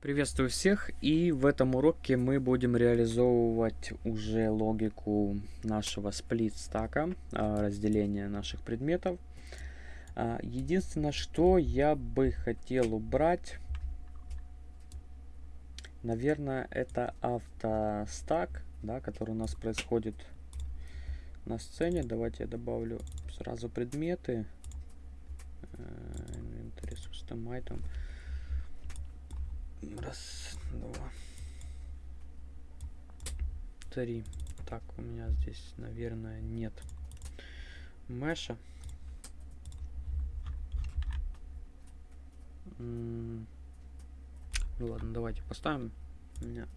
Приветствую всех и в этом уроке мы будем реализовывать уже логику нашего сплит стака, а, разделения наших предметов. А, единственное, что я бы хотел убрать, наверное, это автостак, да, который у нас происходит на сцене. Давайте я добавлю сразу предметы. Inventory System Item. Раз, два, три. Так, у меня здесь, наверное, нет меша. Ну ладно, давайте поставим. У меня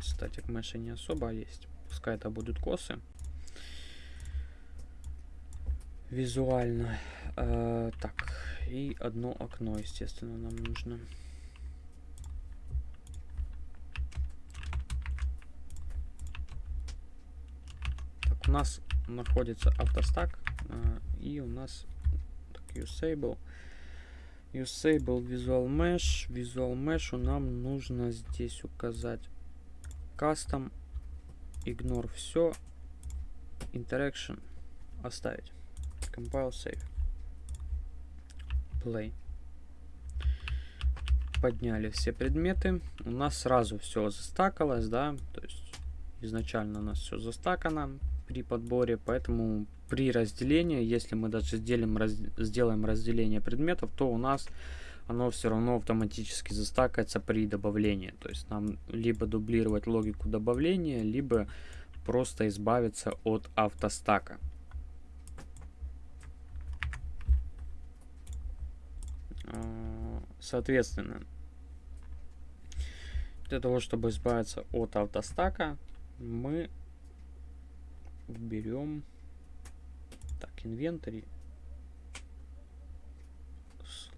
статик меша не особо есть. Пускай это будут косы. Визуально. Э, так, и одно окно, естественно, нам нужно. у нас находится автостак э, и у нас так, usable. Usable visual mesh. Visual mesh нам нужно здесь указать. Custom. Ignore все interaction. Оставить. Compile save. Play. Подняли все предметы. У нас сразу все застакалось да? То есть изначально у нас все застакано при подборе, поэтому при разделении, если мы даже сделаем, раз, сделаем разделение предметов, то у нас оно все равно автоматически застакается при добавлении. То есть нам либо дублировать логику добавления, либо просто избавиться от автостака. А, соответственно, для того, чтобы избавиться от автостака, мы берем. Так инвентарь.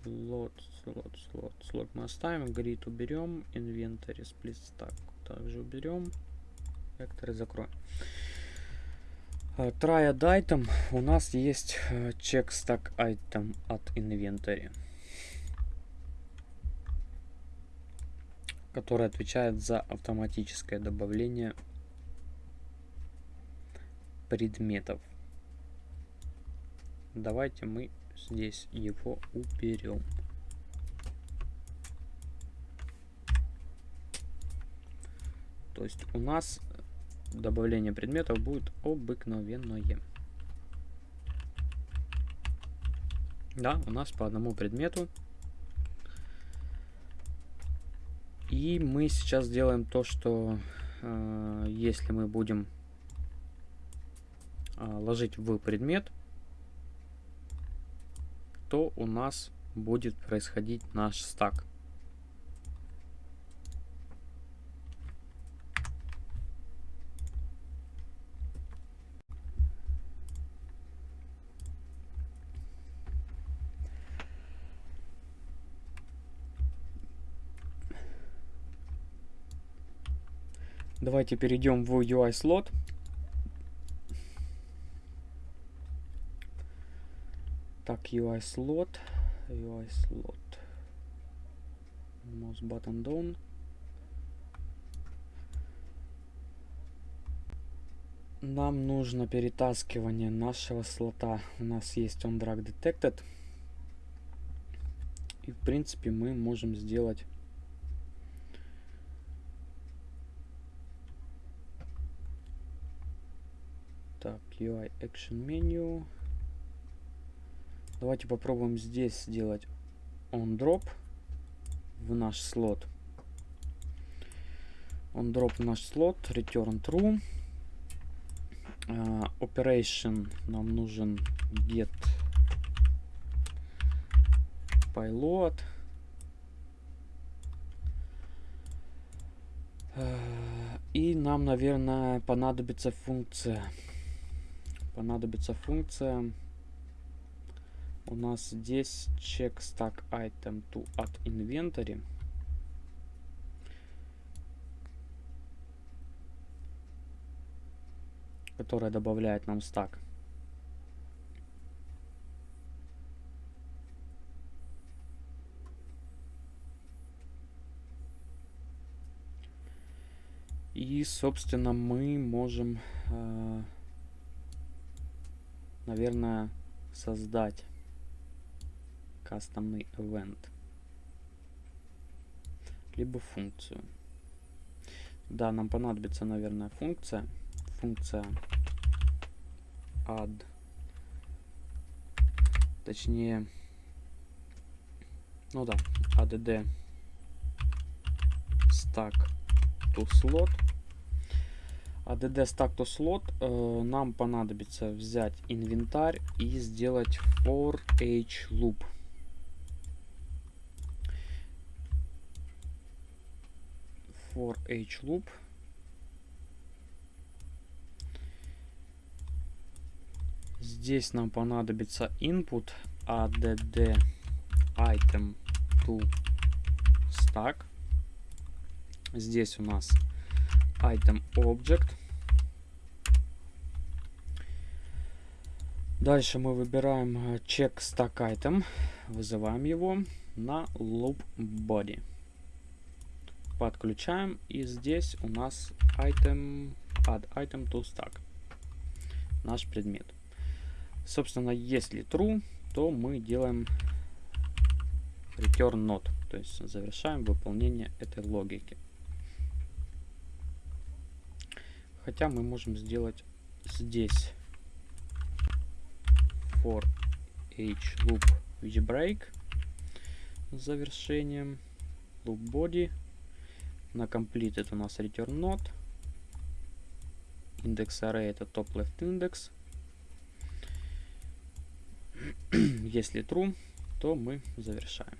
Слот слот слот слот мы оставим. Grid уберем. Инвентарь сплит стак также уберем. Векторы закроем. Try add item. У нас есть check stack item от инвентаря который отвечает за автоматическое добавление предметов. Давайте мы здесь его уберем. То есть у нас добавление предметов будет обыкновенное. Да, у нас по одному предмету. И мы сейчас делаем то, что э, если мы будем ложить в предмет, то у нас будет происходить наш стак. Давайте перейдем в UI слот. Так, UI slot, UI slot, mouse button down. Нам нужно перетаскивание нашего слота. У нас есть on drag detected. И в принципе мы можем сделать так UI action menu Давайте попробуем здесь сделать on drop в наш слот. On drop в наш слот, return true. Uh, operation нам нужен get payload. Uh, и нам, наверное, понадобится функция. Понадобится функция у нас здесь check stack item to add inventory. которая добавляет нам стак. И, собственно, мы можем, э, наверное, создать кастомный event. Либо функцию. Да, нам понадобится, наверное, функция. Функция add. Точнее, ну да, add stack to slot. add stack to slot э, нам понадобится взять инвентарь и сделать for h loop. For h loop. Здесь нам понадобится input add item to stack. Здесь у нас item object. Дальше мы выбираем check stack item, вызываем его на loop body подключаем и здесь у нас item add item to stack. Наш предмет. Собственно если true то мы делаем return not то есть завершаем выполнение этой логики. Хотя мы можем сделать здесь for h loop which break завершением loop body на complete это у нас return not. Индекс array это top left index. Если true, то мы завершаем.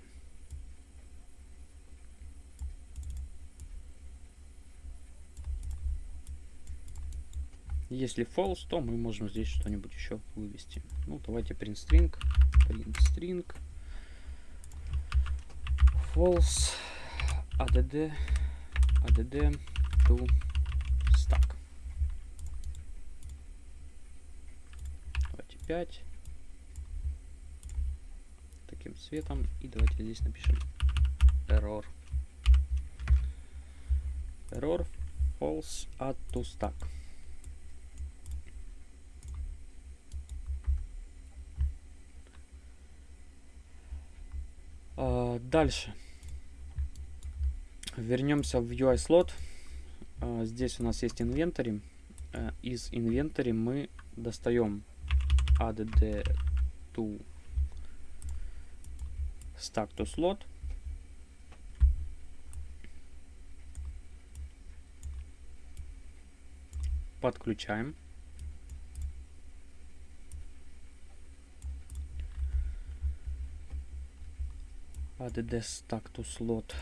Если false, то мы можем здесь что-нибудь еще вывести. Ну, давайте print string. Print string. False. add add to stack. Давайте 5. Таким цветом. И давайте здесь напишем error. Error false add to stack. Uh, дальше. Вернемся в UI слот. А, здесь у нас есть инвентарь. А, из инвентаря мы достаем add to stack to slot. Подключаем. add stack to slot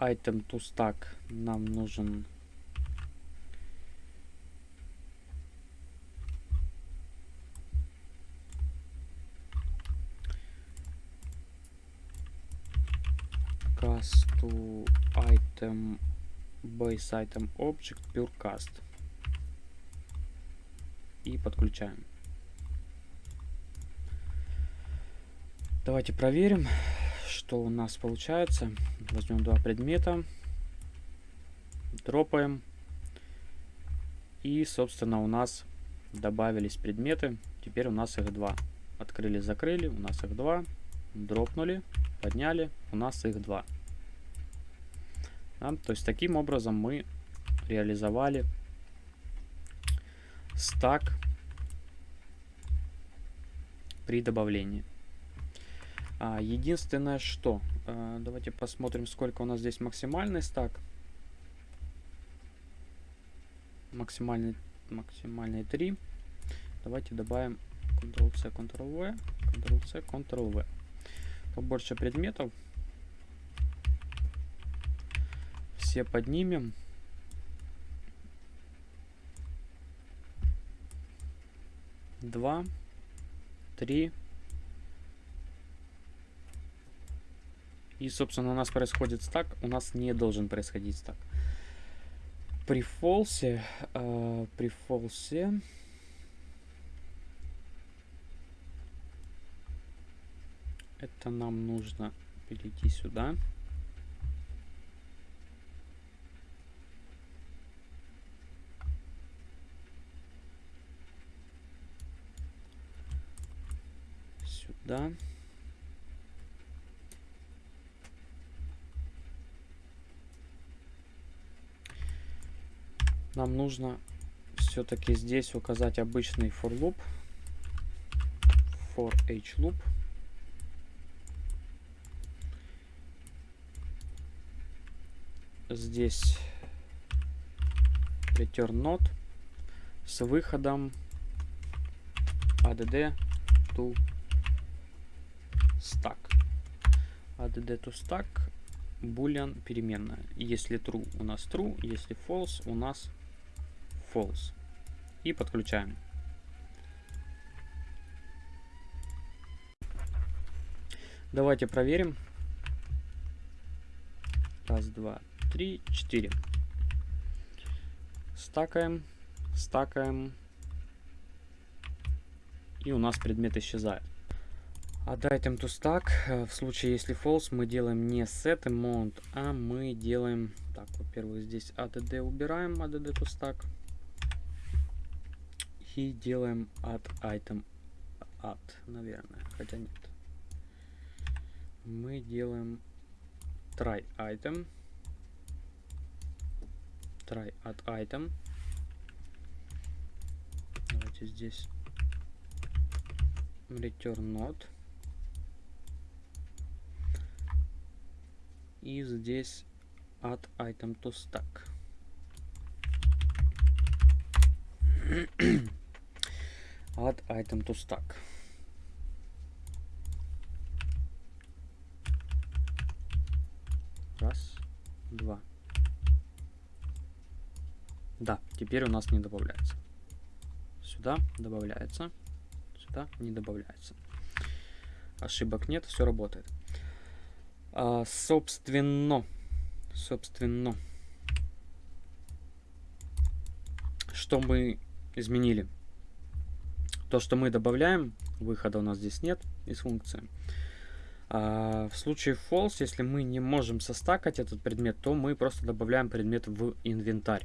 item to stack нам нужен cast to item base item object pure cast и подключаем давайте проверим что у нас получается. Возьмем два предмета, дропаем. И, собственно, у нас добавились предметы. Теперь у нас их два. Открыли, закрыли, у нас их два. Дропнули, подняли, у нас их два. Да, то есть таким образом мы реализовали стак при добавлении. А, единственное, что... А, давайте посмотрим, сколько у нас здесь максимальный стак. Максимальный, максимальный 3. Давайте добавим Ctrl-C, Ctrl-V, Ctrl-C, Ctrl-V. Побольше предметов. Все поднимем. Два, три, И, собственно, у нас происходит стак, у нас не должен происходить стак. При фолсе, э, при фолсе... Это нам нужно перейти сюда. Сюда. Нам нужно все-таки здесь указать обычный for loop. For h loop. Здесь return node с выходом add to stack. add to stack boolean переменная. Если true у нас true, если false у нас false. И подключаем. Давайте проверим. Раз, два, три, четыре. Стакаем, стакаем. И у нас предмет исчезает. Add item to stack. В случае, если false, мы делаем не set amount, а мы делаем... Так, во-первых, здесь add убираем, add to stack. И делаем add item add, наверное, хотя нет. Мы делаем try item try add item давайте здесь return node и здесь add item to stack add item to stack Раз, два. Да, теперь у нас не добавляется. Сюда добавляется. Сюда не добавляется. Ошибок нет, все работает. А, собственно, собственно, что мы изменили? То, что мы добавляем, выхода у нас здесь нет из функции. А, в случае false, если мы не можем состакать этот предмет, то мы просто добавляем предмет в инвентарь.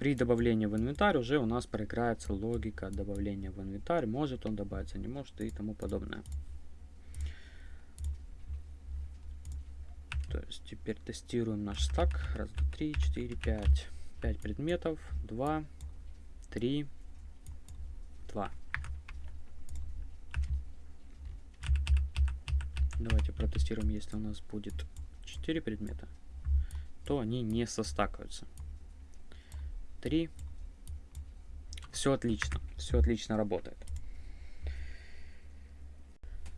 При добавлении в инвентарь уже у нас проиграется логика добавления в инвентарь. Может он добавиться, не может и тому подобное. То есть теперь тестируем наш стак. Раз, два, три, четыре, пять. Пять предметов. Два, три, два. Давайте протестируем, если у нас будет 4 предмета, то они не состакаются. 3. Все отлично, все отлично работает.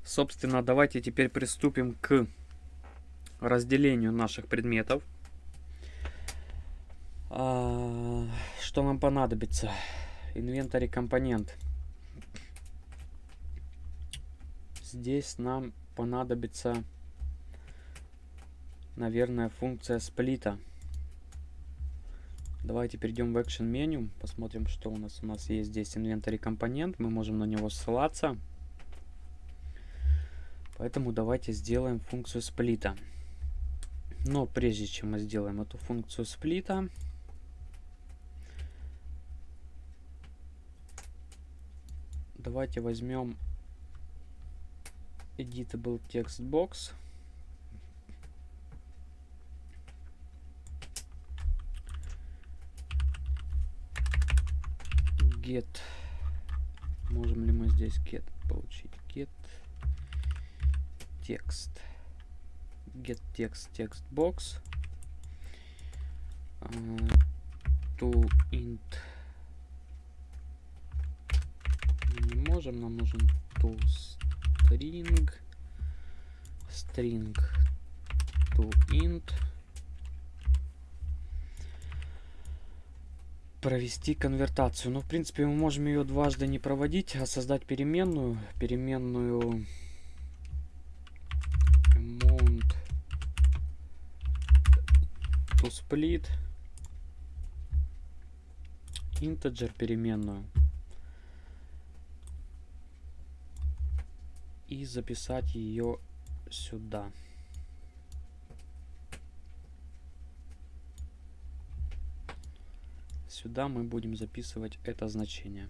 Собственно, давайте теперь приступим к разделению наших предметов. А, что нам понадобится? Инвентарь компонент. Здесь нам понадобится, наверное, функция сплита. Давайте перейдем в Action меню, посмотрим, что у нас. У нас есть здесь инвентарь компонент, мы можем на него ссылаться. Поэтому давайте сделаем функцию сплита. Но прежде чем мы сделаем эту функцию сплита, давайте возьмем editable text box get можем ли мы здесь get получить get текст get text text box uh, to int не можем нам нужен to string string to int провести конвертацию. Ну, в принципе, мы можем ее дважды не проводить, а создать переменную. Переменную amount to split integer переменную. И записать ее сюда. Сюда мы будем записывать это значение.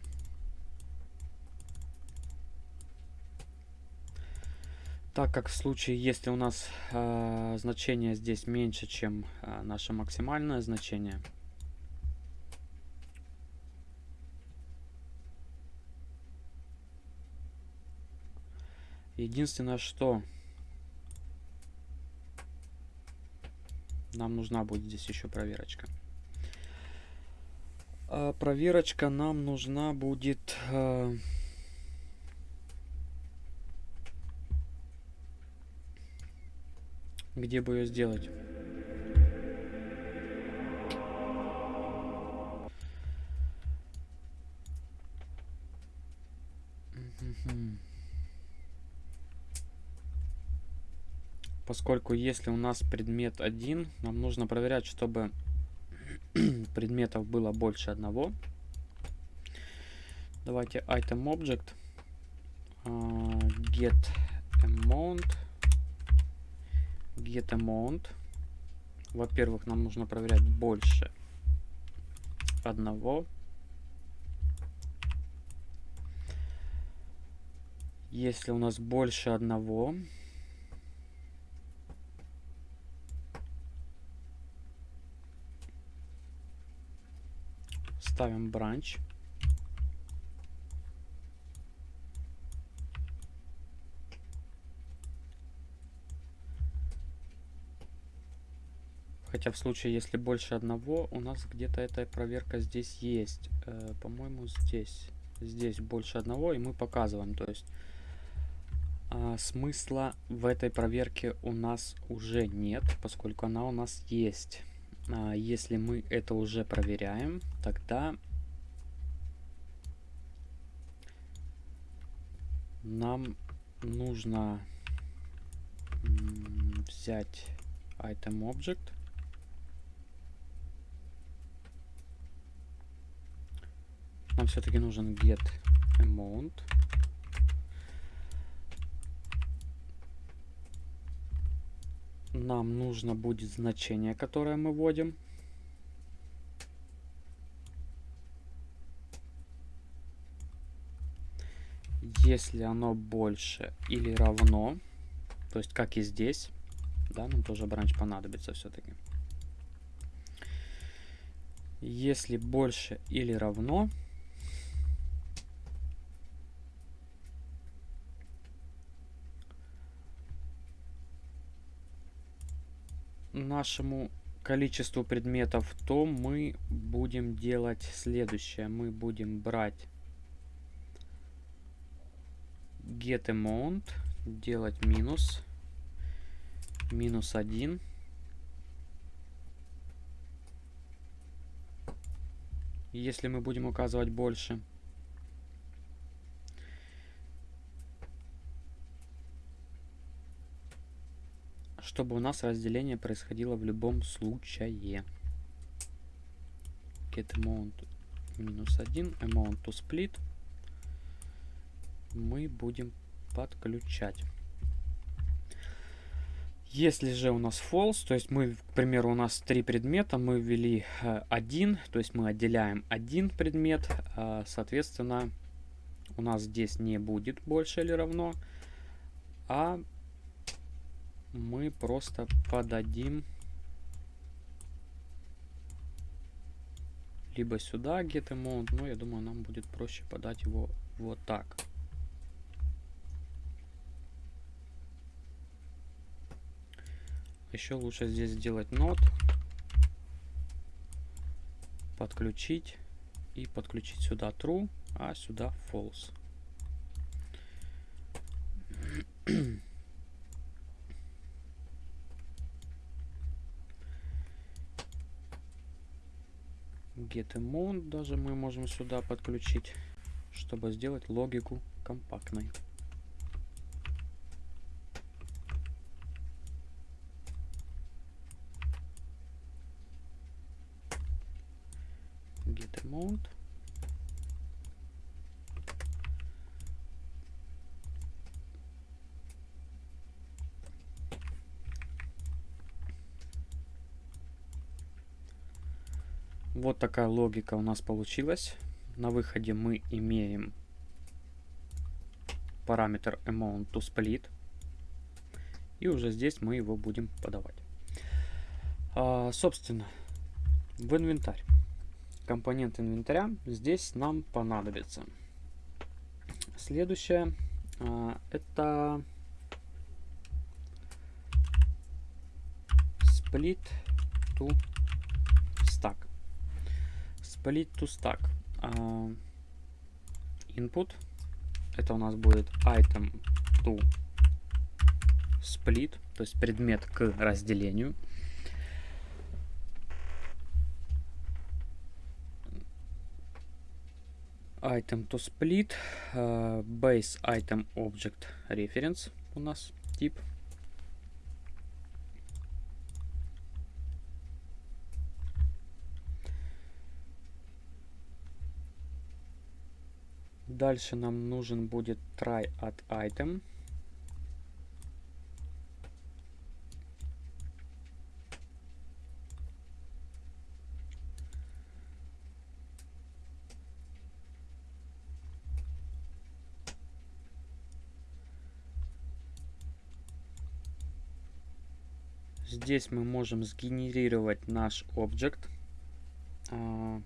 Так как в случае, если у нас э, значение здесь меньше, чем э, наше максимальное значение, единственное, что нам нужна будет здесь еще проверочка. А проверочка нам нужна будет... Э, Где бы ее сделать? Поскольку если у нас предмет один, нам нужно проверять, чтобы предметов было больше одного. Давайте item object uh, get amount get amount. Во-первых, нам нужно проверять больше одного. Если у нас больше одного, ставим бранч. Хотя в случае, если больше одного, у нас где-то эта проверка здесь есть. Э, По-моему, здесь. Здесь больше одного, и мы показываем. То есть э, смысла в этой проверке у нас уже нет, поскольку она у нас есть. А, если мы это уже проверяем, тогда нам нужно взять item object Нам все-таки нужен get amount. Нам нужно будет значение, которое мы вводим. Если оно больше или равно, то есть как и здесь, да, нам тоже бранч понадобится все-таки. Если больше или равно, нашему количеству предметов, то мы будем делать следующее. Мы будем брать get amount, делать минус, минус 1. Если мы будем указывать больше. Чтобы у нас разделение происходило в любом случае. Get amount минус 1, amount to split мы будем подключать. Если же у нас false, то есть мы, к примеру, у нас три предмета, мы ввели э, один, то есть мы отделяем один предмет, э, соответственно, у нас здесь не будет больше или равно, а мы просто подадим либо сюда get amount, но я думаю, нам будет проще подать его вот так. Еще лучше здесь сделать not, подключить и подключить сюда true, а сюда false. get даже мы можем сюда подключить, чтобы сделать логику компактной. Get amount. Вот такая логика у нас получилась. На выходе мы имеем параметр amount to split. И уже здесь мы его будем подавать. А, собственно, в инвентарь. Компонент инвентаря здесь нам понадобится. Следующее а, это split to. To stack. А, input это у нас будет item to split, то есть предмет к разделению. Item to split, uh, base item object reference у нас тип. Дальше нам нужен будет try at item. Здесь мы можем сгенерировать наш объект. А,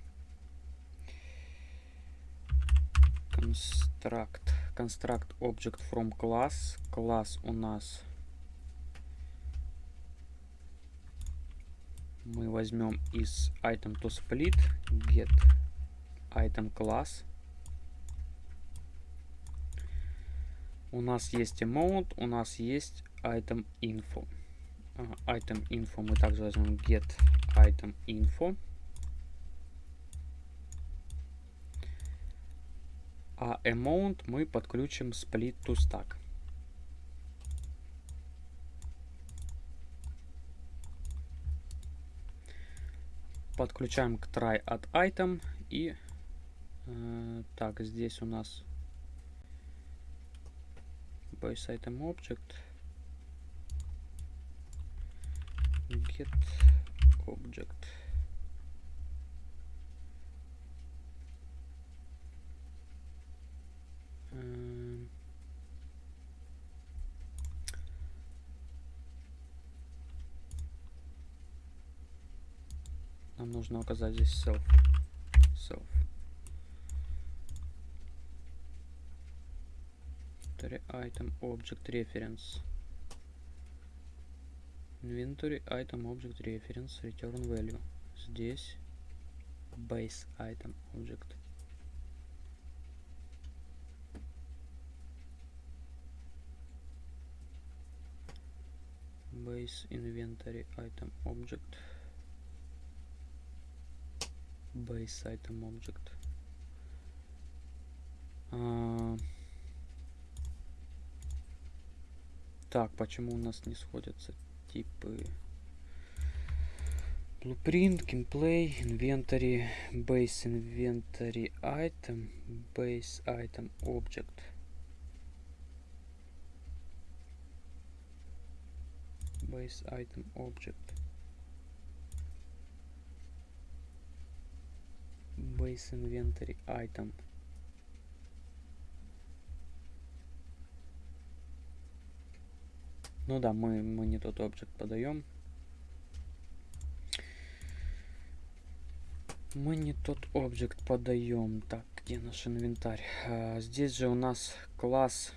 construct construct object from class класс у нас мы возьмем из item to split get item class у нас есть amount у нас есть item info uh, item info мы также возьмем get item info а amount мы подключим split to stack. Подключаем к try at item и э, так здесь у нас base item object get object Нам нужно указать здесь self. Self. Inventory item object reference. Inventory item object reference return value. Здесь base item object. base inventory item object base item object а, так почему у нас не сходятся типы blueprint gameplay inventory base inventory item base item object base item object base inventory item. Ну да мы мы не тот объект подаем мы не тот объект подаем так где наш инвентарь? А, здесь же у нас класс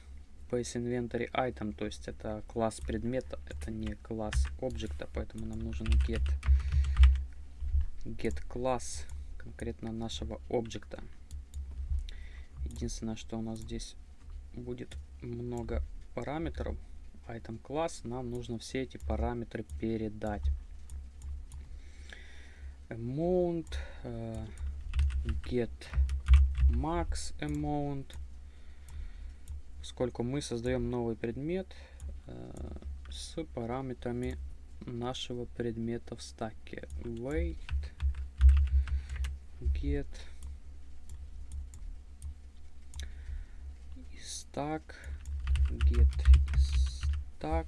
Base Inventory Item, то есть это класс предмета, это не класс объекта, поэтому нам нужен get, get класс конкретно нашего объекта. Единственное, что у нас здесь будет много параметров, item класс, нам нужно все эти параметры передать. Amount, uh, get max amount, поскольку мы создаем новый предмет э, с параметрами нашего предмета в стаке. Wait, get. Stack. Get stack.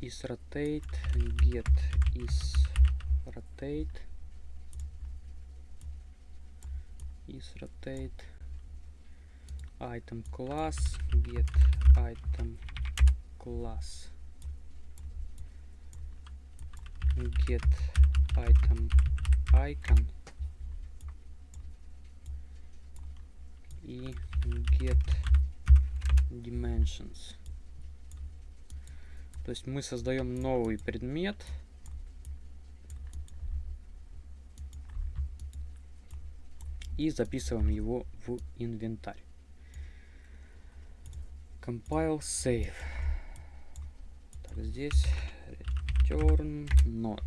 Is rotate. Get is rotate. Is rotate. Item class. Get item class. Get item icon и get dimensions. То есть мы создаем новый предмет. И записываем его в инвентарь. Compile save. Так, здесь return not.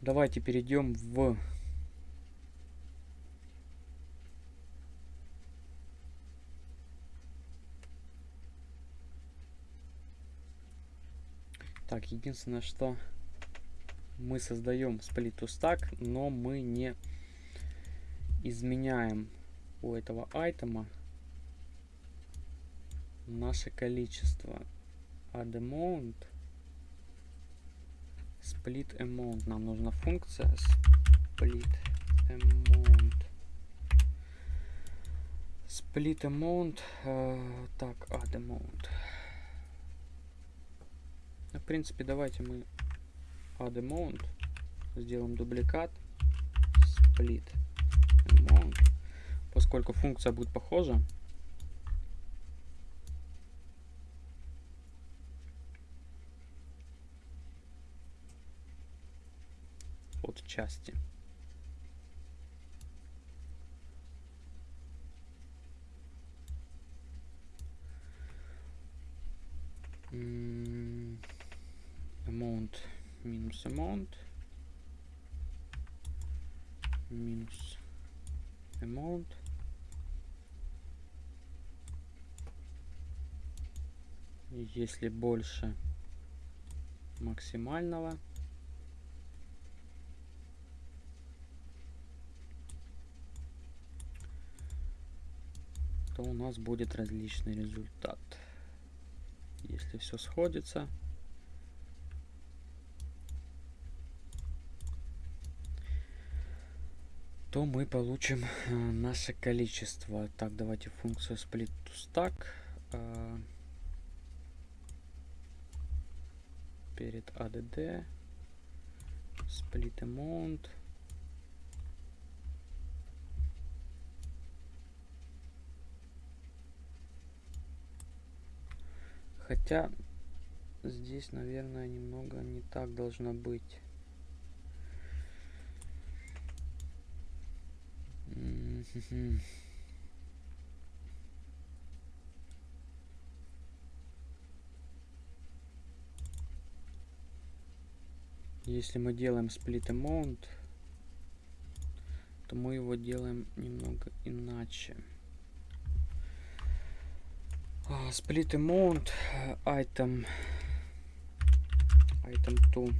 Давайте перейдем в Так, единственное, что мы создаем split to stack, но мы не изменяем у этого айтема наше количество. Add amount split amount. Нам нужна функция split amount. Split amount. Э, так, add amount. В принципе, давайте мы add amount сделаем дубликат split amount, поскольку функция будет похожа. От части. amount минус amount минус amount если больше максимального то у нас будет различный результат если все сходится то мы получим э, наше количество. Так, давайте функцию split to stack. Э, перед add split amount. Хотя здесь, наверное, немного не так должно быть. Если мы делаем split amount, то мы его делаем немного иначе. Split amount item item to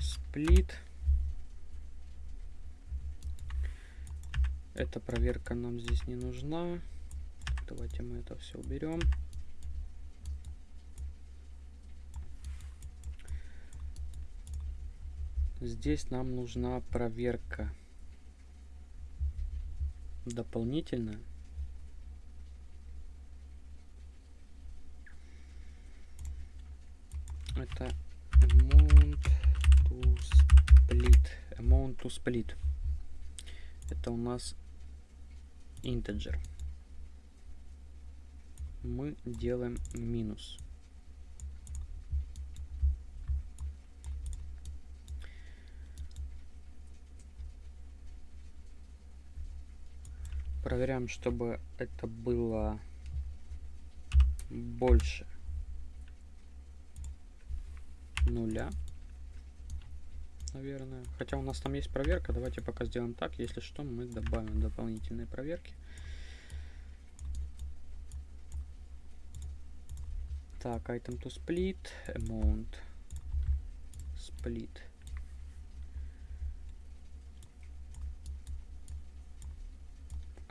split Эта проверка нам здесь не нужна. Давайте мы это все уберем. Здесь нам нужна проверка дополнительная. Это amount to split. Amount to split. Это у нас integer. Мы делаем минус. Проверяем, чтобы это было больше нуля наверное. Хотя у нас там есть проверка. Давайте пока сделаем так. Если что, мы добавим дополнительные проверки. Так, item to split, amount, split.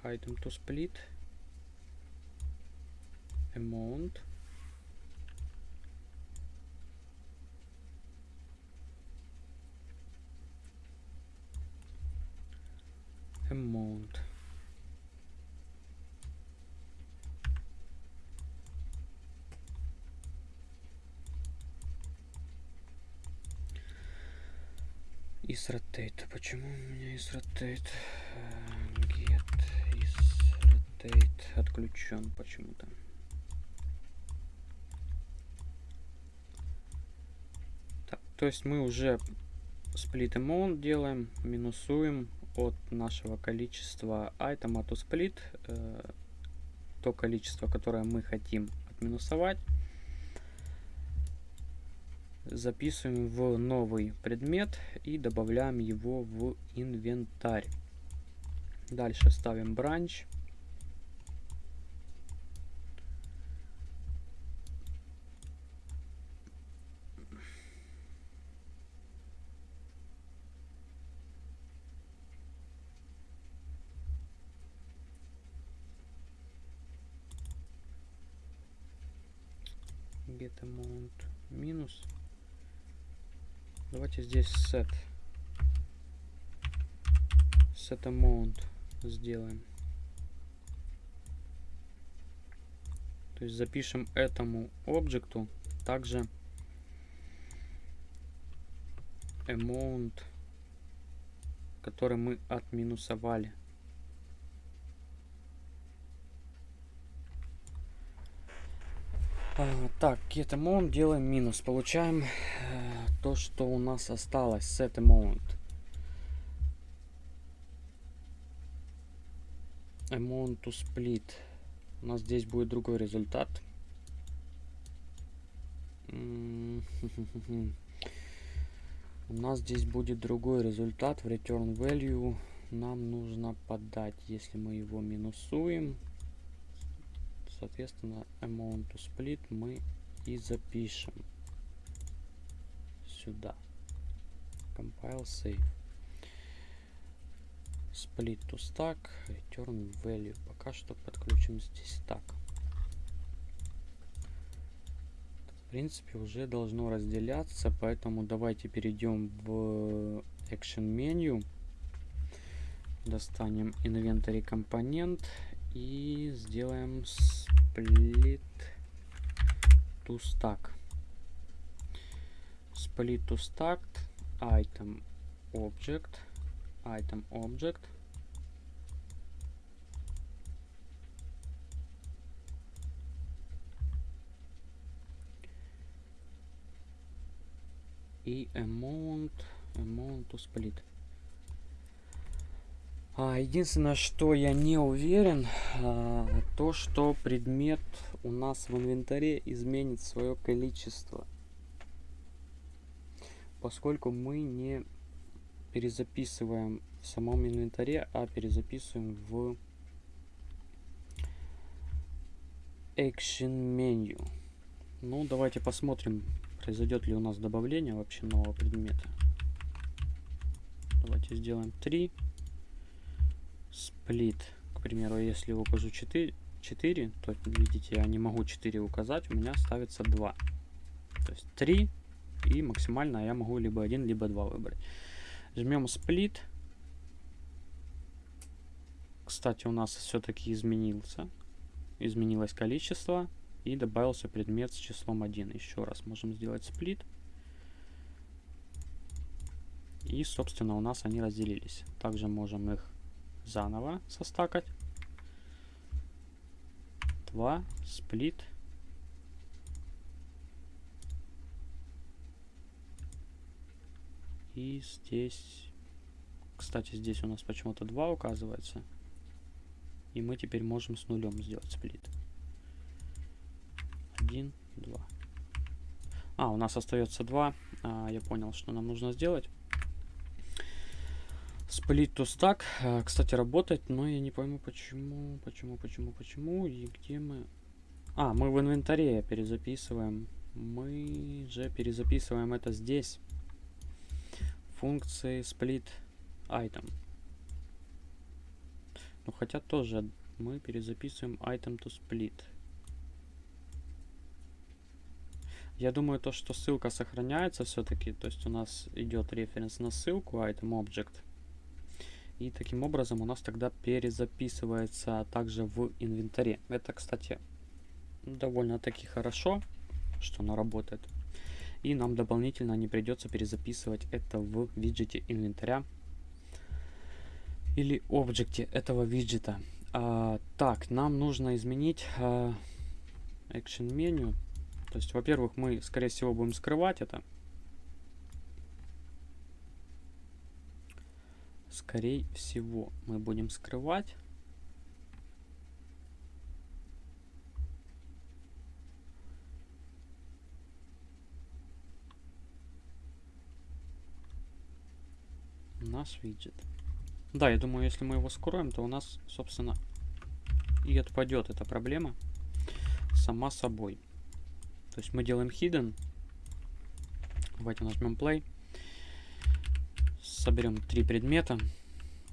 Item to split, amount, amount. Is rotate. Почему у меня is rotate? Get is rotate отключен почему-то. Так, то есть мы уже split amount делаем, минусуем от нашего количества item to split, то количество, которое мы хотим отминусовать записываем в новый предмет и добавляем его в инвентарь. Дальше ставим бранч. Get amount минус Давайте здесь set. Set amount сделаем. То есть запишем этому объекту также amount, который мы отминусовали. Так, get amount делаем минус. Получаем э, то, что у нас осталось. Set amount. Amount to split. У нас здесь будет другой результат. У нас здесь будет другой результат в return value. Нам нужно подать, если мы его минусуем соответственно amount to split мы и запишем сюда. Compile save. Split to stack return value. Пока что подключим здесь так в принципе уже должно разделяться поэтому давайте перейдем в action menu. Достанем inventory компонент и сделаем split to stack split to stack item object item object и amount amount to split а, единственное, что я не уверен, а, то, что предмет у нас в инвентаре изменит свое количество. Поскольку мы не перезаписываем в самом инвентаре, а перезаписываем в Action Menu. Ну, давайте посмотрим, произойдет ли у нас добавление вообще нового предмета. Давайте сделаем 3 сплит. К примеру, если укажу 4, 4, то видите, я не могу 4 указать, у меня ставится 2. То есть 3 и максимально я могу либо 1, либо 2 выбрать. Жмем сплит. Кстати, у нас все-таки изменился. Изменилось количество и добавился предмет с числом 1. Еще раз можем сделать сплит. И, собственно, у нас они разделились. Также можем их заново состакать. 2, сплит. И здесь, кстати, здесь у нас почему-то 2 указывается. И мы теперь можем с нулем сделать сплит. 1, 2. А, у нас остается 2. А, я понял, что нам нужно сделать. Split to stack, э, кстати, работает, но я не пойму, почему, почему, почему, почему, и где мы... А, мы в инвентаре перезаписываем. Мы же перезаписываем это здесь. Функции split item. Ну, хотя тоже мы перезаписываем item to split. Я думаю, то, что ссылка сохраняется все-таки, то есть у нас идет референс на ссылку item object. И таким образом у нас тогда перезаписывается также в инвентаре. Это, кстати, довольно-таки хорошо, что она работает. И нам дополнительно не придется перезаписывать это в виджете инвентаря или объекте этого виджета. А, так, нам нужно изменить а, action меню. То есть, во-первых, мы, скорее всего, будем скрывать это. Скорее всего, мы будем скрывать. наш виджет. Да, я думаю, если мы его скроем, то у нас, собственно, и отпадет эта проблема сама собой. То есть мы делаем hidden. Давайте нажмем play. Соберем три предмета.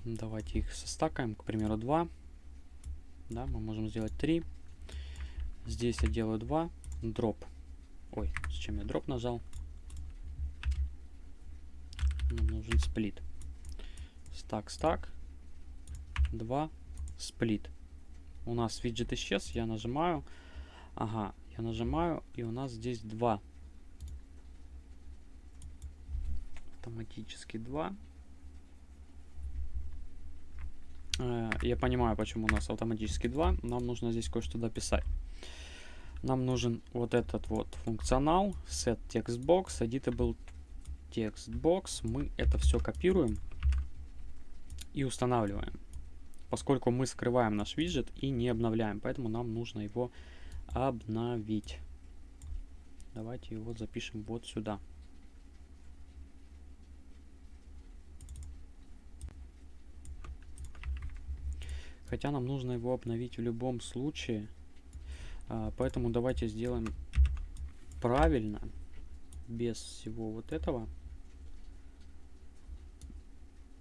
Давайте их состакаем, к примеру, 2. Да, мы можем сделать 3. Здесь я делаю 2. Дроп. Ой, зачем я дроп нажал? Нам нужен сплит. Стак, стак. 2. Сплит. У нас виджет исчез. Я нажимаю. Ага, я нажимаю, и у нас здесь 2. Автоматически 2. Э, я понимаю, почему у нас автоматически 2. Нам нужно здесь кое-что дописать. Нам нужен вот этот вот функционал set textbox editable textbox. Мы это все копируем и устанавливаем. Поскольку мы скрываем наш виджет и не обновляем, поэтому нам нужно его обновить. Давайте его запишем вот сюда. Хотя нам нужно его обновить в любом случае. А, поэтому давайте сделаем правильно. Без всего вот этого.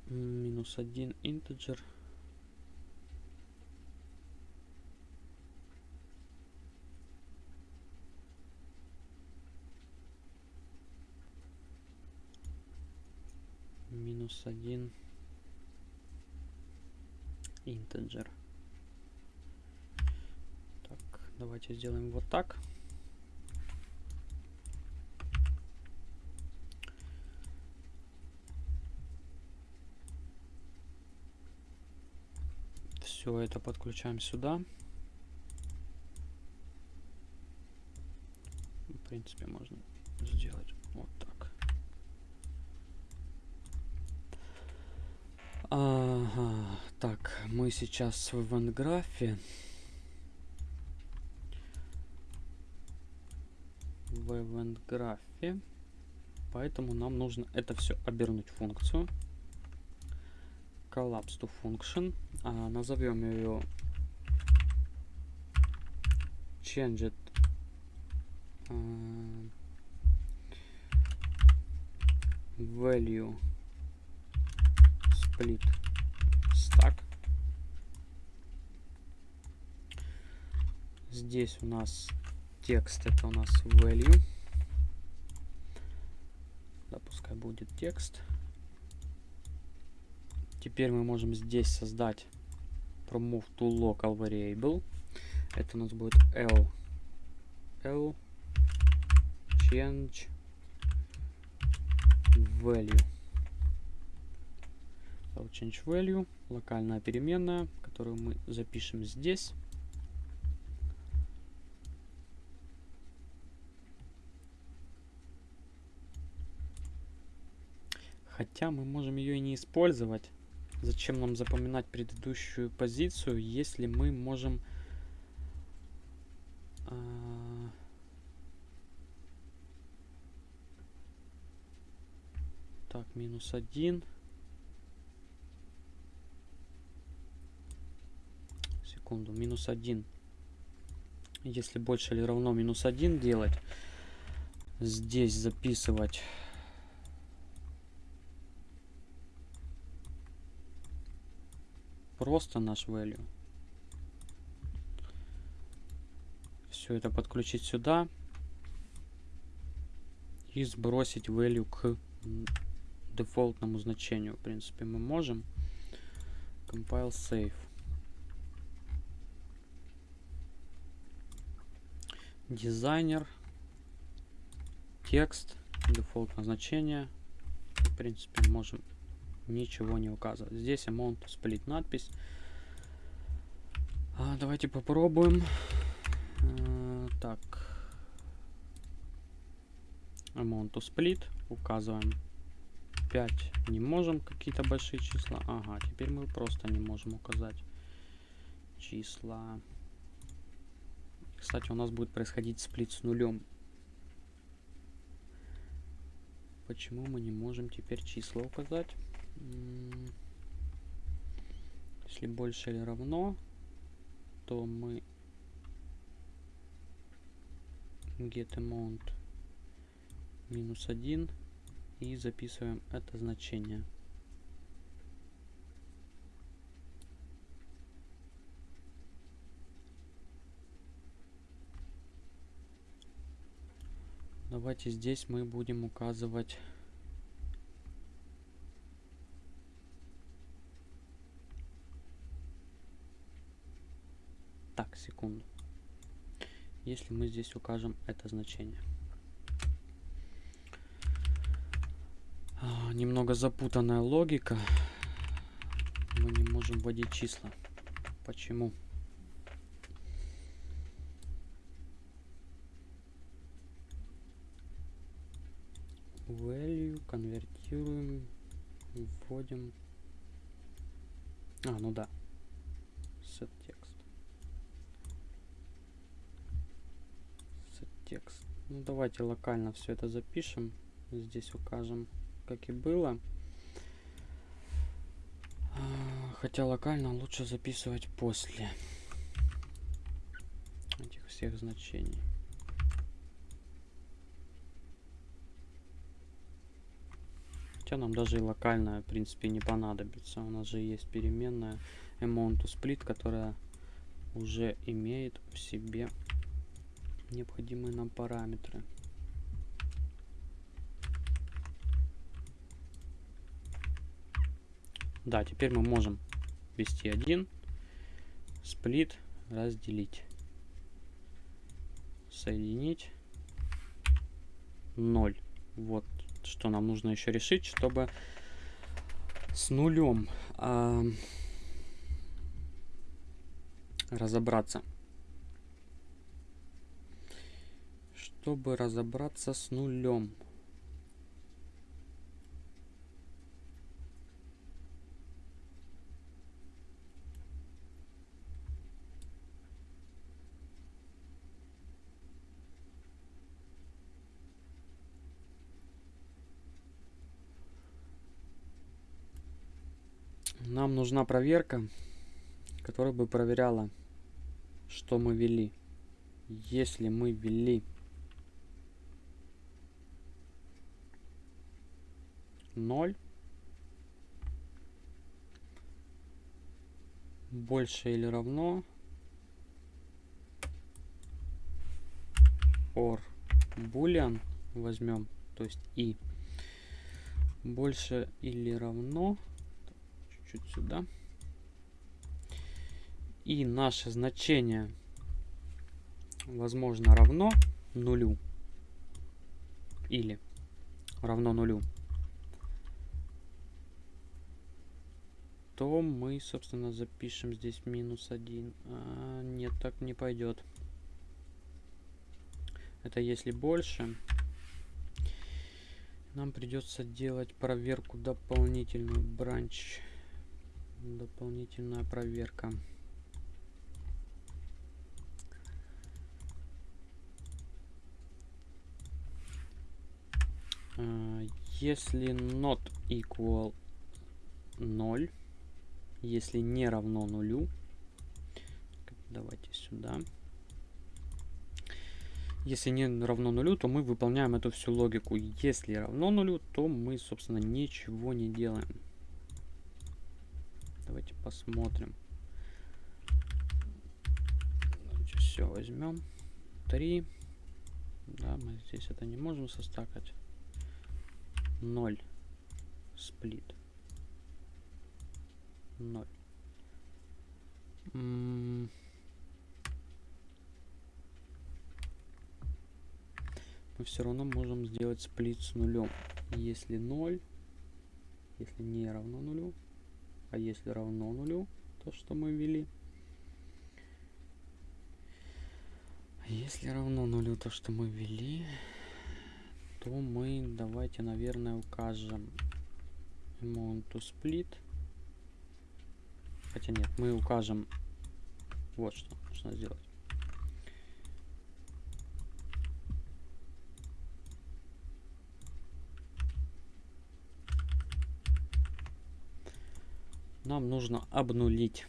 Минус один integer. минус 1 integer. Так, давайте сделаем вот так. Все это подключаем сюда. В принципе, можно сделать вот так. Ага, так, мы сейчас в эвентграфе. В эвентграфе. Поэтому нам нужно это все обернуть в функцию collapse to function. А, назовем ее changed uh, value split stack. Здесь у нас текст, это у нас value. Да, пускай будет текст. Теперь мы можем здесь создать promove to local variable. Это у нас будет l. l change value. Change value. Локальная переменная, которую мы запишем здесь. Хотя мы можем ее и не использовать. Зачем нам запоминать предыдущую позицию, если мы можем... А... Так, минус один. Секунду, минус один. Если больше или равно минус один делать, здесь записывать просто наш value. Все это подключить сюда. И сбросить value к дефолтному значению. В принципе, мы можем. Compile save. Дизайнер. Текст. Дефолтное значение. В принципе, можем ничего не указывать. Здесь amount split надпись. А, давайте попробуем. А, так. Amount split. Указываем 5 не можем какие-то большие числа. Ага, теперь мы просто не можем указать числа. Кстати, у нас будет происходить сплит с нулем. Почему мы не можем теперь числа указать? Если больше или равно, то мы get amount минус 1 и записываем это значение. Давайте здесь мы будем указывать Так, секунду. Если мы здесь укажем это значение. А, немного запутанная логика. Мы не можем вводить числа. Почему? Value конвертируем, вводим. А, ну да. Set текст. Set текст. Ну давайте локально все это запишем. Здесь укажем как и было. А, хотя локально лучше записывать после этих всех значений. Хотя нам даже и локальная, в принципе, не понадобится. У нас же есть переменная amount to split, которая уже имеет в себе необходимые нам параметры. Да, теперь мы можем ввести один, сплит, разделить, соединить, 0. Вот что нам нужно еще решить, чтобы с нулем э, разобраться. Чтобы разобраться с нулем. Нам нужна проверка, которая бы проверяла, что мы ввели. Если мы ввели ноль, больше или равно or boolean возьмем, то есть и больше или равно чуть сюда. И наше значение, возможно, равно нулю. Или равно нулю. То мы, собственно, запишем здесь минус один. А, нет, так не пойдет. Это если больше. Нам придется делать проверку дополнительную бранч дополнительная проверка. А, если not equal 0, если не равно нулю, давайте сюда. Если не равно нулю, то мы выполняем эту всю логику. Если равно нулю, то мы, собственно, ничего не делаем. Давайте посмотрим. все возьмем. 3. Да, мы здесь это не можем состакать. 0. Сплит. 0. Мы все равно можем сделать сплит с нулем. Если 0, если не равно нулю, а если равно нулю, то, что мы ввели. Если равно нулю то, что мы ввели, то мы давайте, наверное, укажем amount to split. Хотя нет, мы укажем вот что нужно сделать. Нам нужно обнулить.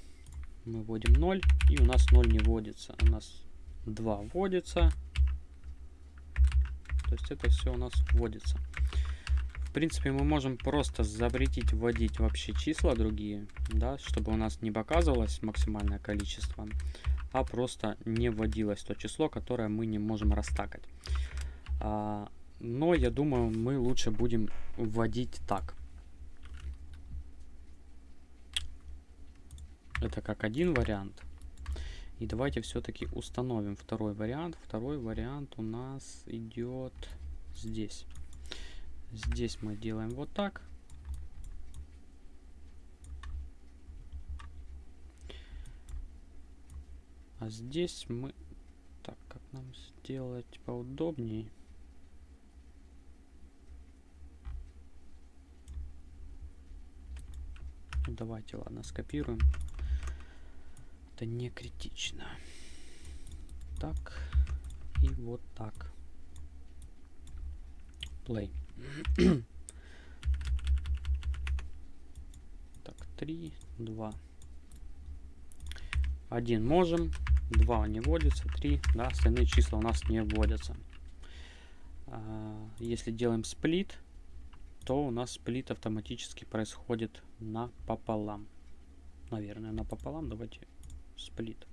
Мы вводим 0, и у нас 0 не вводится. У нас 2 вводится. То есть это все у нас вводится. В принципе, мы можем просто запретить вводить вообще числа другие, да, чтобы у нас не показывалось максимальное количество, а просто не вводилось то число, которое мы не можем растакать. А, но я думаю, мы лучше будем вводить так. Это как один вариант. И давайте все-таки установим второй вариант. Второй вариант у нас идет здесь. Здесь мы делаем вот так. А здесь мы... Так, как нам сделать поудобнее? Давайте, ладно, скопируем. Это не критично. Так. И вот так. Play. так, 3, 2. 1 можем, 2 не вводится, 3, да, остальные числа у нас не вводятся. А, если делаем сплит, то у нас сплит автоматически происходит напополам. Наверное, напополам. Давайте сплит.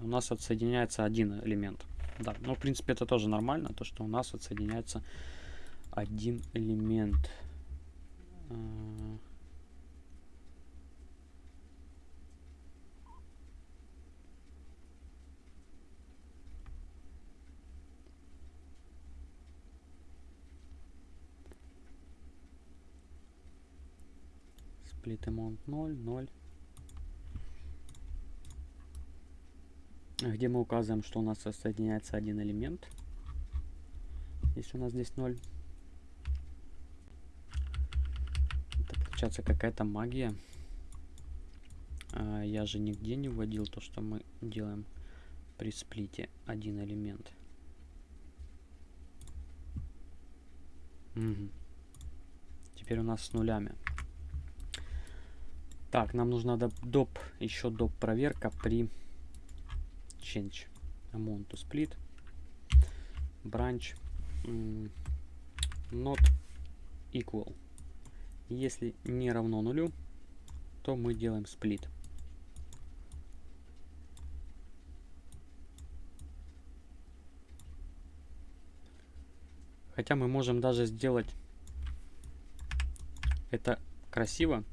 У нас отсоединяется один элемент. Да, но в принципе это тоже нормально, то что у нас отсоединяется один элемент. А. Split amount 0, 0. Где мы указываем, что у нас соединяется один элемент. Если у нас здесь 0. получается какая-то магия. А, я же нигде не вводил то, что мы делаем при сплите один элемент. Угу. Теперь у нас с нулями. Так, нам нужна доп, еще доп проверка при change amount to split branch not equal если не равно нулю, то мы делаем сплит. Хотя мы можем даже сделать это красиво.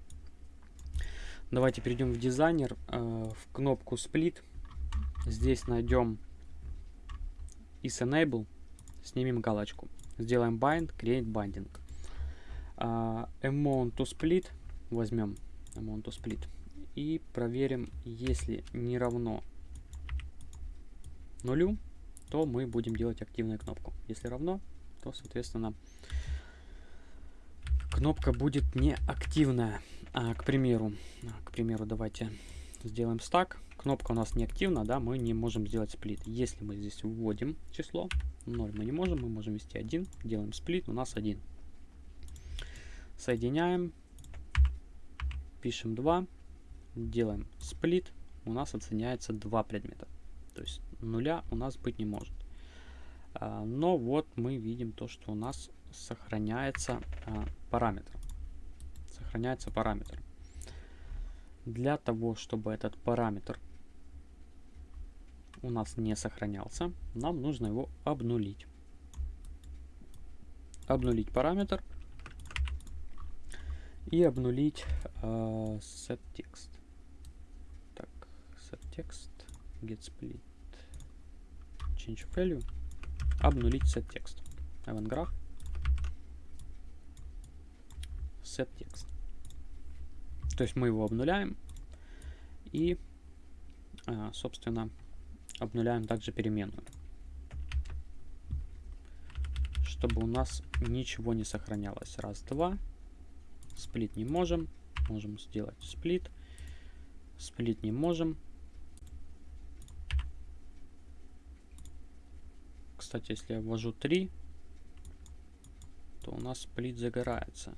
Давайте перейдем в дизайнер, э, в кнопку Split. Здесь найдем is enable, снимем галочку. Сделаем bind, create binding uh, amount to split возьмем amount to split и проверим, если не равно нулю, то мы будем делать активную кнопку. Если равно, то, соответственно, кнопка будет не активная. А, к примеру, к примеру, давайте сделаем стак. Кнопка у нас не активна, да, мы не можем сделать сплит. Если мы здесь вводим число, 0 мы не можем, мы можем ввести 1, делаем сплит, у нас 1. Соединяем. Пишем 2. Делаем сплит. У нас оценяется два предмета. То есть нуля у нас быть не может. А, но вот мы видим то, что у нас сохраняется а, параметр. Сохраняется параметр. Для того, чтобы этот параметр у нас не сохранялся, нам нужно его обнулить. Обнулить параметр и обнулить э, set text. Так, set текст get split change value обнулить set event graph set текст то есть мы его обнуляем и а, собственно обнуляем также переменную. Чтобы у нас ничего не сохранялось. Раз два. Сплит не можем. Можем сделать сплит. Сплит не можем. Кстати, если я ввожу 3, то у нас сплит загорается.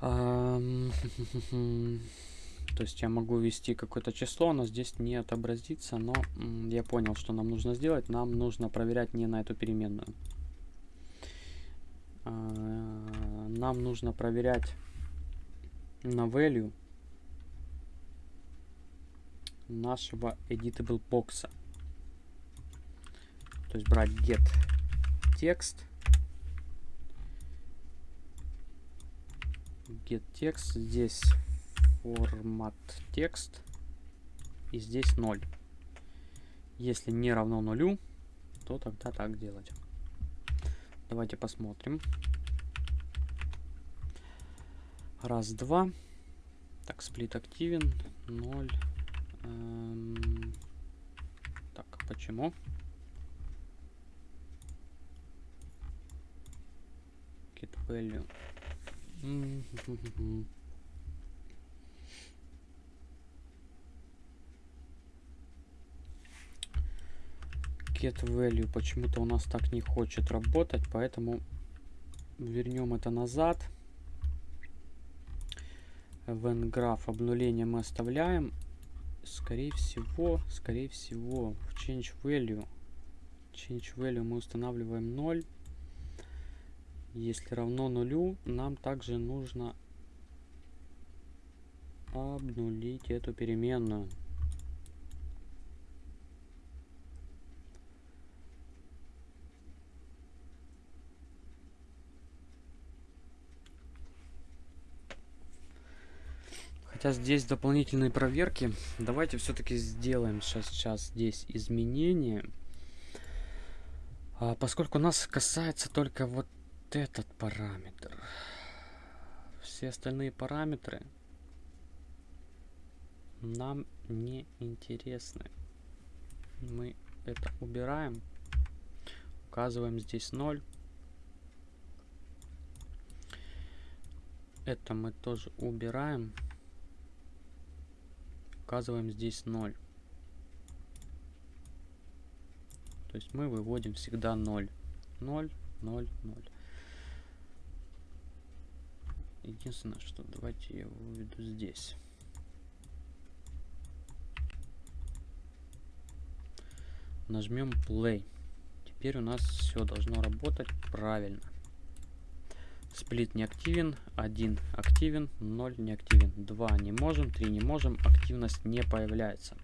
То есть я могу ввести какое-то число, оно здесь не отобразится, но я понял, что нам нужно сделать. Нам нужно проверять не на эту переменную. А, нам нужно проверять на value нашего editable бокса. То есть брать get текст. Get текст. Здесь формат текст. И здесь 0. Если не равно нулю, то тогда так делать. Давайте посмотрим. Раз, два. Так, сплит активен. 0. Эм, так, почему? value. Get value почему-то у нас так не хочет работать, поэтому вернем это назад. Graph обнуление мы оставляем. Скорее всего, скорее всего, в change value. Change value мы устанавливаем 0. Если равно нулю, нам также нужно обнулить эту переменную. Хотя здесь дополнительные проверки. Давайте все-таки сделаем сейчас, сейчас здесь изменения. А, поскольку нас касается только вот этот параметр. Все остальные параметры нам не интересны. Мы это убираем. Указываем здесь 0. Это мы тоже убираем. Указываем здесь 0. То есть мы выводим всегда 0. 0, 0, 0. Единственное, что давайте я его выведу здесь. Нажмем play. Теперь у нас все должно работать правильно. Сплит не активен, 1 активен, 0 не активен, 2 не можем, 3 не можем, активность не появляется.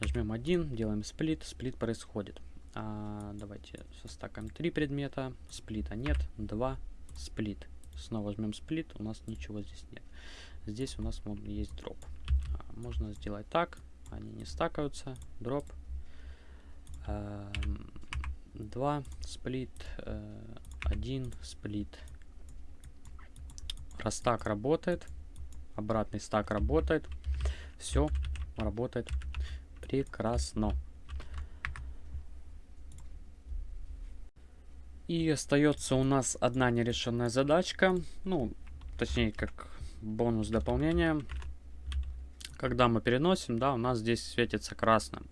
Нажмем 1, делаем сплит, сплит происходит. А, давайте состакаем 3 предмета, сплита нет, 2 сплит. Снова жмем сплит, у нас ничего здесь нет. Здесь у нас есть дроп. А, можно сделать так, они не стакаются. Дроп. 2 сплит, 1 сплит. Раз работает, обратный стак работает, все работает прекрасно. И остается у нас одна нерешенная задачка. Ну, точнее, как бонус дополнения. Когда мы переносим, да, у нас здесь светится красным.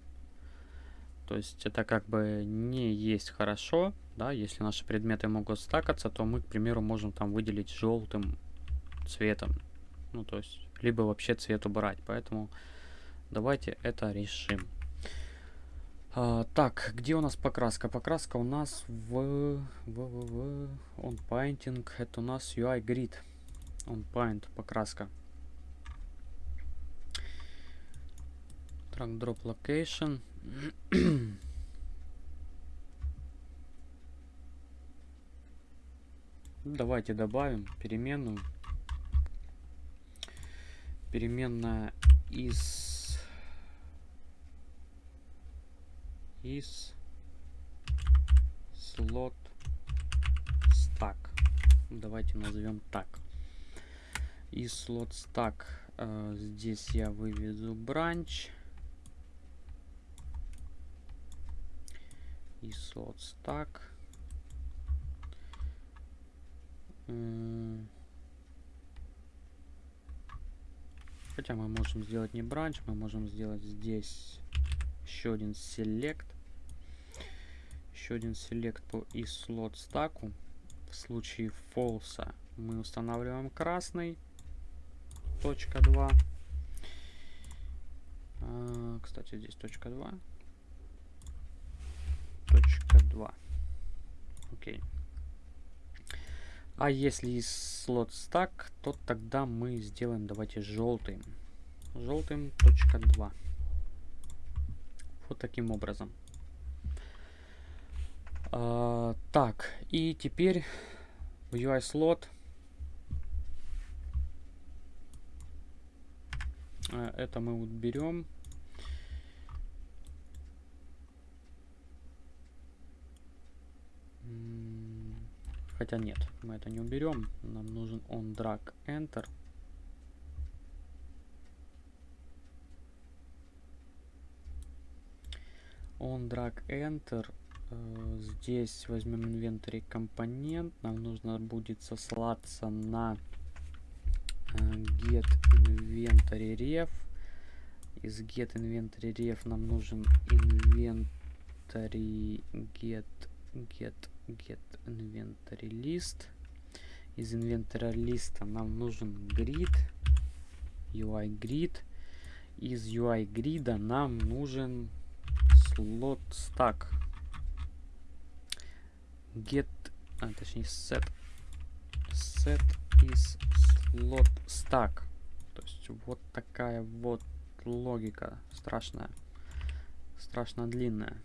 То есть это как бы не есть хорошо, да, если наши предметы могут стакаться, то мы, к примеру, можем там выделить желтым цветом. Ну, то есть, либо вообще цвет убрать. Поэтому давайте это решим. А, так, где у нас покраска? Покраска у нас в, в, в, в on painting. Это у нас UI grid. On paint покраска. Drag drop location. Давайте добавим переменную. Переменная из из слот стак. Давайте назовем так. И слот стак. Э, здесь я выведу бранч. И слот стак. Хотя мы можем сделать не бранч, мы можем сделать здесь еще один select. Еще один select по и слот стаку. В случае false мы устанавливаем красный. Точка 2. А, кстати, здесь точка 2. Точка 2. Окей. А если слот стак, то тогда мы сделаем, давайте, желтым. Желтым точка 2. Вот таким образом. А, так, и теперь в UI слот а, это мы вот Хотя нет, мы это не уберем. Нам нужен on drag enter. On drag enter. Э, здесь возьмем инвентарь компонент. Нам нужно будет сослаться на э, get inventory ref. Из get inventory ref нам нужен inventory get get get inventory list. Из инвентаря листа нам нужен grid, UI grid. Из UI грида нам нужен slot stack. Get, а точнее set, set is slot stack. То есть вот такая вот логика страшная, страшно длинная.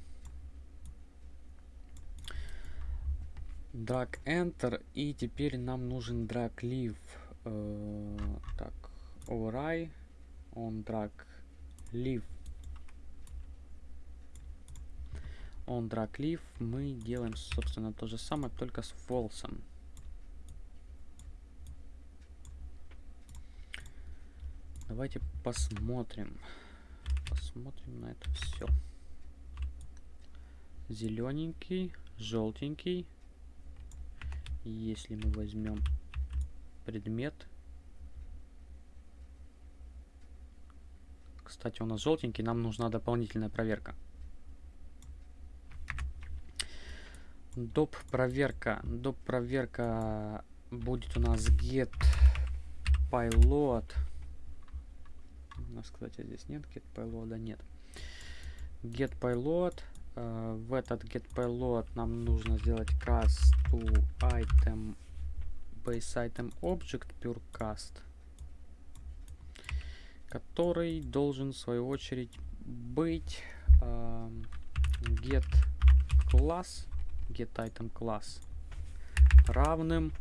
Drag enter и теперь нам нужен drag leave э, так override on drag leave on drag leave мы делаем собственно то же самое только с false давайте посмотрим. Посмотрим на это все зелененький желтенький если мы возьмем предмет. Кстати, у нас желтенький, нам нужна дополнительная проверка. Доп проверка. Доп проверка будет у нас get payload. У нас, кстати, здесь нет get payload, нет. Get payload Э, в этот getPayload нам нужно сделать cast to item base item object purecast, который должен в свою очередь быть э, get class get item class равным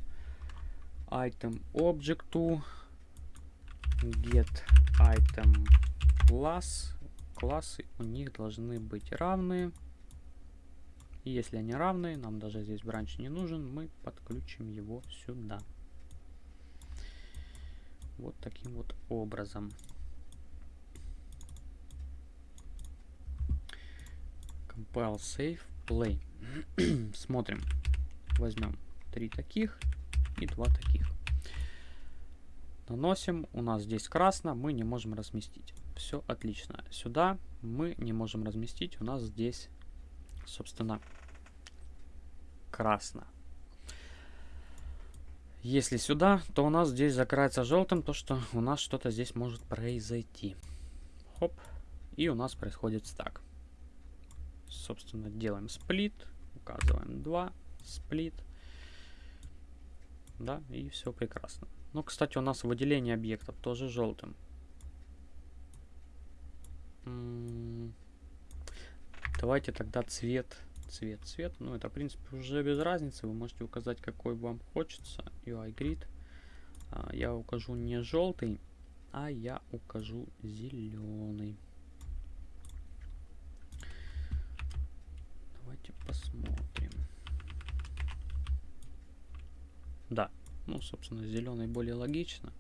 item object get item class классы у них должны быть равны. И если они равны, нам даже здесь бранч не нужен, мы подключим его сюда. Вот таким вот образом. Compile, save, play. Смотрим. Возьмем три таких и два таких. Наносим. У нас здесь красно, мы не можем разместить. Все отлично. Сюда мы не можем разместить. У нас здесь, собственно, красно. Если сюда, то у нас здесь закрается желтым, то что у нас что-то здесь может произойти. Хоп. И у нас происходит стак. Собственно, делаем сплит. Указываем 2. Сплит. Да, и все прекрасно. Ну, кстати, у нас выделение объектов тоже желтым. Давайте тогда цвет, цвет, цвет. Ну, это, в принципе, уже без разницы. Вы можете указать, какой вам хочется. UI grid. А, я укажу не желтый. а я укажу зеленый. Давайте посмотрим. Да, ну, собственно, зеленый более логично.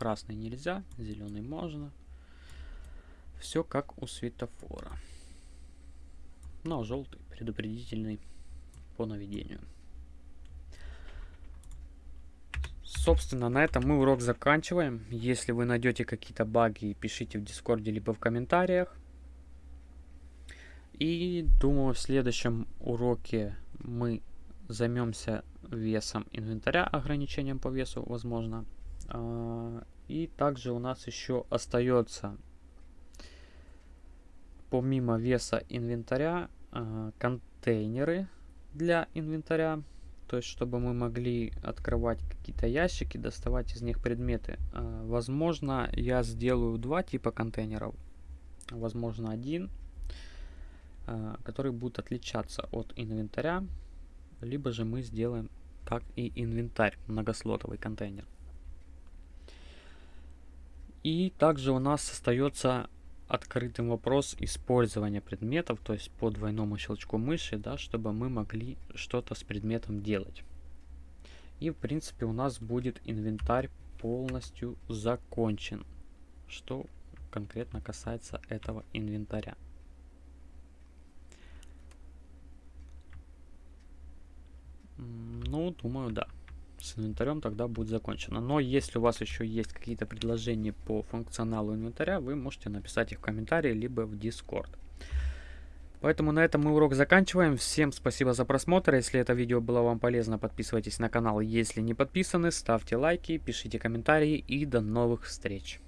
Красный нельзя, зеленый можно. Все как у светофора. Но желтый предупредительный по наведению. Собственно, на этом мы урок заканчиваем. Если вы найдете какие-то баги, пишите в Дискорде либо в комментариях. И думаю, в следующем уроке мы займемся весом инвентаря, ограничением по весу, возможно. А, и также у нас еще остается, помимо веса инвентаря, а, контейнеры для инвентаря. То есть, чтобы мы могли открывать какие-то ящики, доставать из них предметы. А, возможно, я сделаю два типа контейнеров. Возможно, один, который будет отличаться от инвентаря. Либо же мы сделаем как и инвентарь, многослотовый контейнер. И также у нас остается открытым вопрос использования предметов, то есть по двойному щелчку мыши, да, чтобы мы могли что-то с предметом делать. И в принципе у нас будет инвентарь полностью закончен, что конкретно касается этого инвентаря. Ну, думаю, да с инвентарем тогда будет закончено. Но если у вас еще есть какие-то предложения по функционалу инвентаря, вы можете написать их в комментарии, либо в Discord. Поэтому на этом мы урок заканчиваем. Всем спасибо за просмотр. Если это видео было вам полезно, подписывайтесь на канал. Если не подписаны, ставьте лайки, пишите комментарии и до новых встреч.